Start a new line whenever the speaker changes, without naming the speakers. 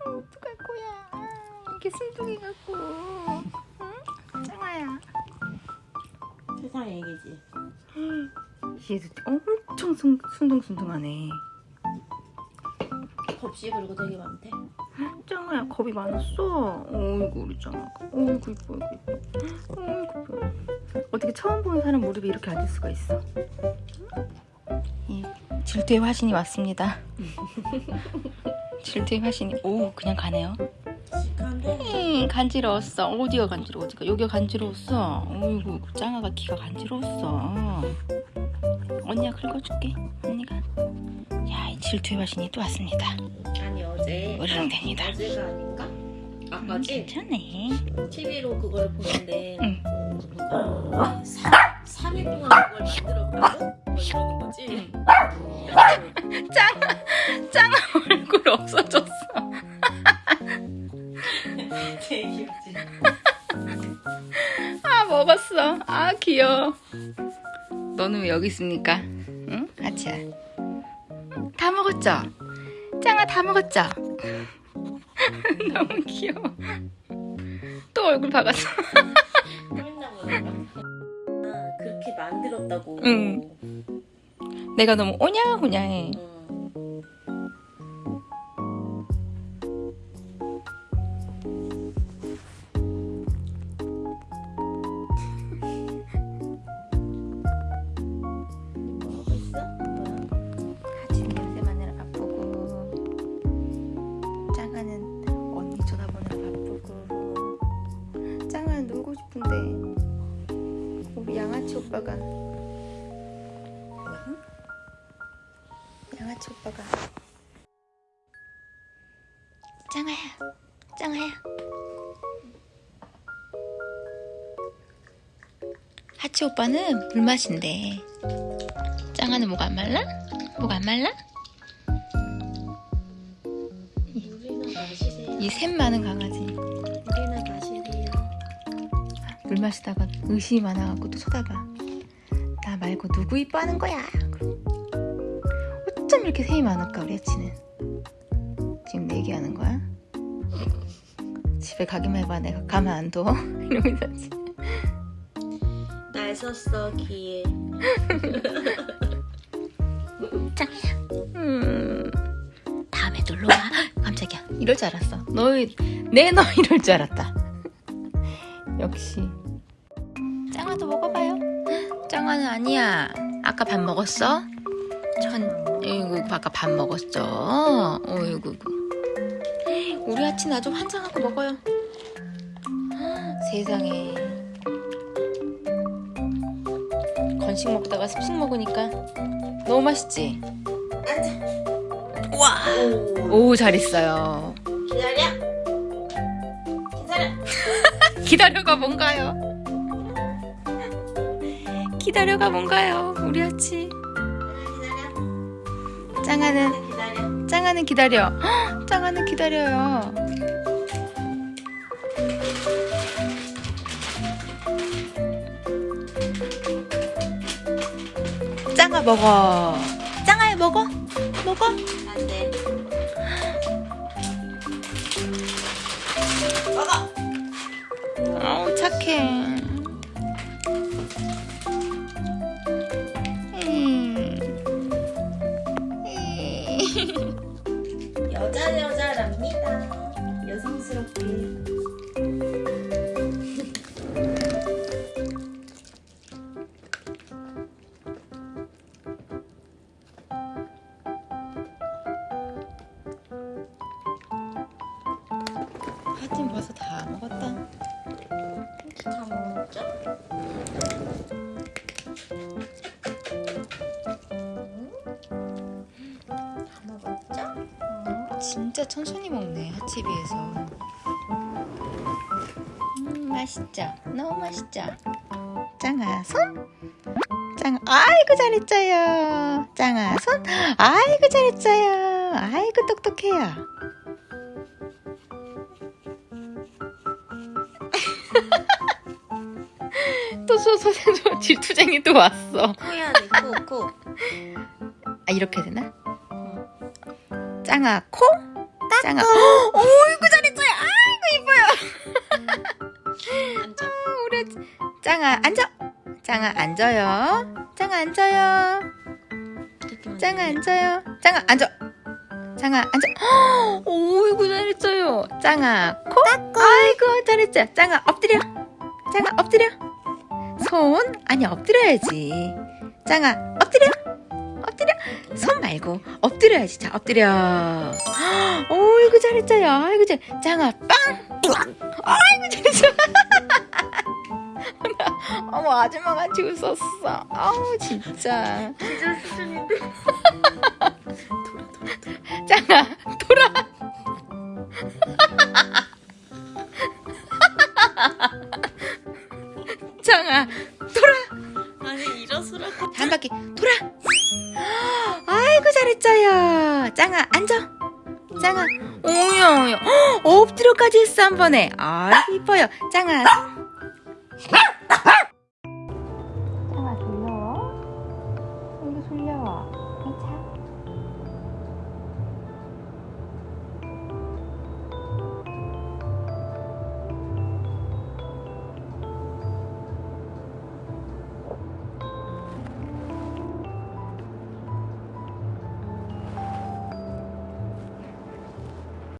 어떡할 거야? 이렇게 순둥이 갖고. 응? 짱아야.
세상 얘기지.
얘도 엄청 순, 순둥순둥하네.
겁시 그리고 되게 많대.
짱아야 겁이 많았어. 어이구 우리 짱아가. 어이구 이뻐 어이구 이뻐. 어이구 이뻐. 어떻게 처음 보는 사람 무릎에 이렇게 앉을 수가 있어? 이 질투의 화신이 왔습니다 질투의 화신이 오 그냥 가네요. 음, 간지러웠어 어디가 간지러워 어디가 여기가 간지러웠어 어이구 짱아가 귀가 간지러웠어 언니가 긁어줄게 언니가 야이 질투의 화신이 또 왔습니다
아니 어제.
으르렁댑니다
어제가 아닌가? 아까지
괜찮네
TV로 그걸 보는데
응.
누가 3일 동안 그걸 만들었다고? 뭐 이러는 거지?
짱, 얼굴 없어졌어.
되게 귀엽지?
아, 먹었어. 아, 귀여워. 너는 왜 여기 있습니까? 응? 아치야. 다 먹었죠? 짱아 다 먹었죠? 너무 귀여워. 또 얼굴 박았어.
아 그렇게 만들었다고.
응. 내가 너무 오냐오냐해.
응.
놀고 싶은데 우리 양아치 오빠가 응? 양아치 오빠가 짱아야 짱아야 하치 오빠는 물 마신대 짱아는 목안 말라? 목안 말라? 이 샘 많은 강아지. 물 마시다가 의심이 많아갖고 또 쳐다봐 나 말고 누구 이뻐하는 거야 어쩜 이렇게 샘이 많을까 우리 아치는 지금 내기하는 거야? 집에 가기만 해봐 내가 가만 안 둬? 이러면서.
날 썼어 귀에.
짱이야 음, 다음에 놀러와 깜짝이야 이럴 줄 알았어 너내너 이럴 줄 알았다 역시 짱아도 먹어봐요 짱아는 아니야 아까 밥 먹었어? 전 어이구 아까 밥 먹었어 어이구 우리 아침 아주 환장하고 먹어요 세상에 건식 먹다가 습식 먹으니까 너무 맛있지?
앉아.
와!
오.
오, 잘 있어요.
기다려. 기다려.
기다려가 뭔가요? 기다려가 뭔가요? 우리 아치. 짱아는,
기다려.
짱아는 기다려. 헉, 짱아는 기다려요. 짱아 먹어. 짱아야 먹어. 먹어.
안 돼. 먹어.
착해. 음.
여자 여자랍니다. 여성스럽게.
하여튼 벌써 다 먹었다.
다 먹었죠? 다 먹었죠?
진짜 천천히 먹네 하치에 비해서. 음 맛있죠? 너무 맛있죠? 짱아 손? 짱 아이고 잘했어요. 짱아 손? 아이고 잘했어요. 아이고 똑똑해요. 또 소소소 질투쟁이 또 왔어.
코 해야 돼, 코, 코.
아 이렇게 되나? 짱아 코? 딱 짱아 어이구 잘했어요 아이고 이뻐요.
앉아.
우리 짱아 앉아. 짱아 앉아요. 짱아 앉아요. 짱아 앉아요. 짱아 앉아. 짱아 앉아. 어이구 잘했어요. 짱아 코? 아이고 잘했죠 짱아 엎드려. 짱아 엎드려 손 아니 엎드려야지. 짱아 엎드려! 엎드려! 손 말고 엎드려야지. 자 엎드려. 어이구 잘했어요 아이고 잘 짱아 빵! 아이고 잘했어. 어머 아줌마 같이 웃었어. 아우 진짜.
기절 수준인데.
신나게 돌아. 아이고 잘했죠요. 짱아 앉아. 짱아. 오야 오야. 어, 엎드려까지 했어 한 번에. 아이 이뻐요. 짱아! 아! 아!